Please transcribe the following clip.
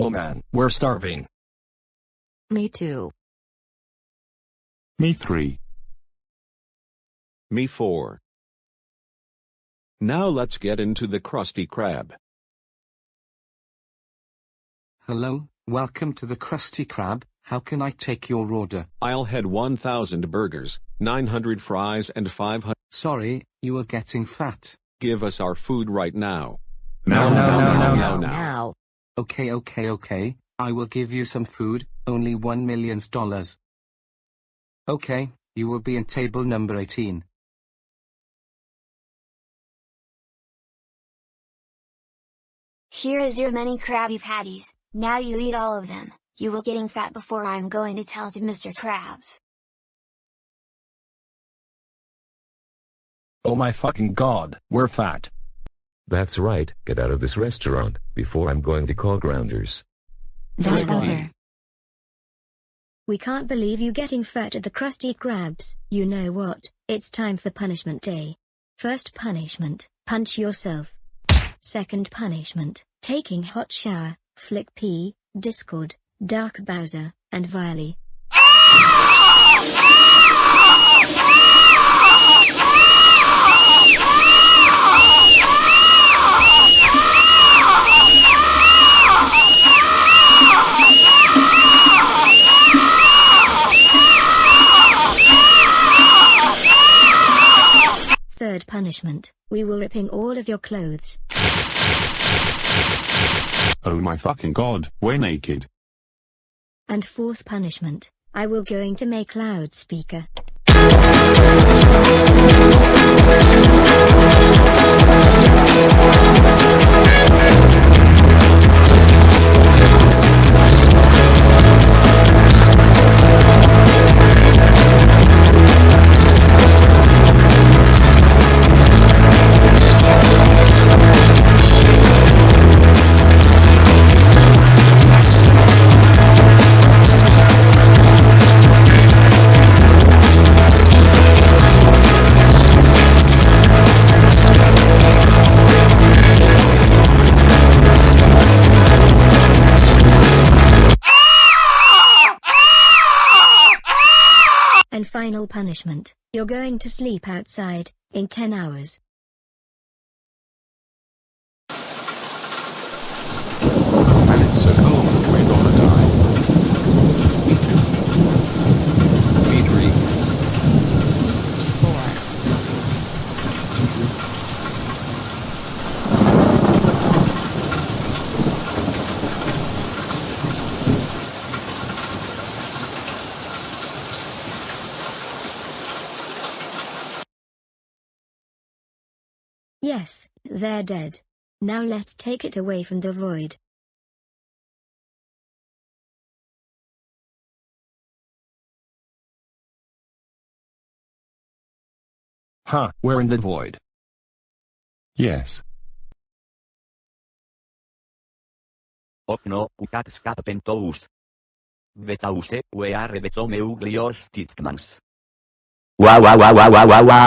Oh man, we're starving. Me too. Me three. Me four. Now let's get into the Krusty Krab. Hello, welcome to the Krusty Krab. How can I take your order? I'll head 1,000 burgers, 900 fries and 500. Sorry, you are getting fat. Give us our food right now. No, no, no, no, no, no. Now. Okay, okay, okay. I will give you some food, only one million dollars. Okay, you will be in table number 18. Here is your many Krabby Patties, now you eat all of them, you will getting fat before I'm going to tell to Mr. Krabs. Oh my fucking god, we're fat. That's right, get out of this restaurant, before I'm going to call grounders. That's better. We can't believe you getting fat at the Krusty Krabs. You know what? It's time for punishment day. First punishment, punch yourself. Second punishment, taking hot shower, Flick P, Discord, Dark Bowser, and Viley. Ah! Punishment, we will ripping all of your clothes. Oh my fucking god, we're naked. And fourth punishment, I will going to make loudspeaker. And final punishment, you're going to sleep outside, in 10 hours. And it's so cold, we're gonna die. Me three. Four. Yes, they're dead. Now let's take it away from the void. Huh, we're in the void. Yes. Okno, ukat skapentous. Vetause, weare vetomeuglios titmans. Wa wa wa wa wa wa wa.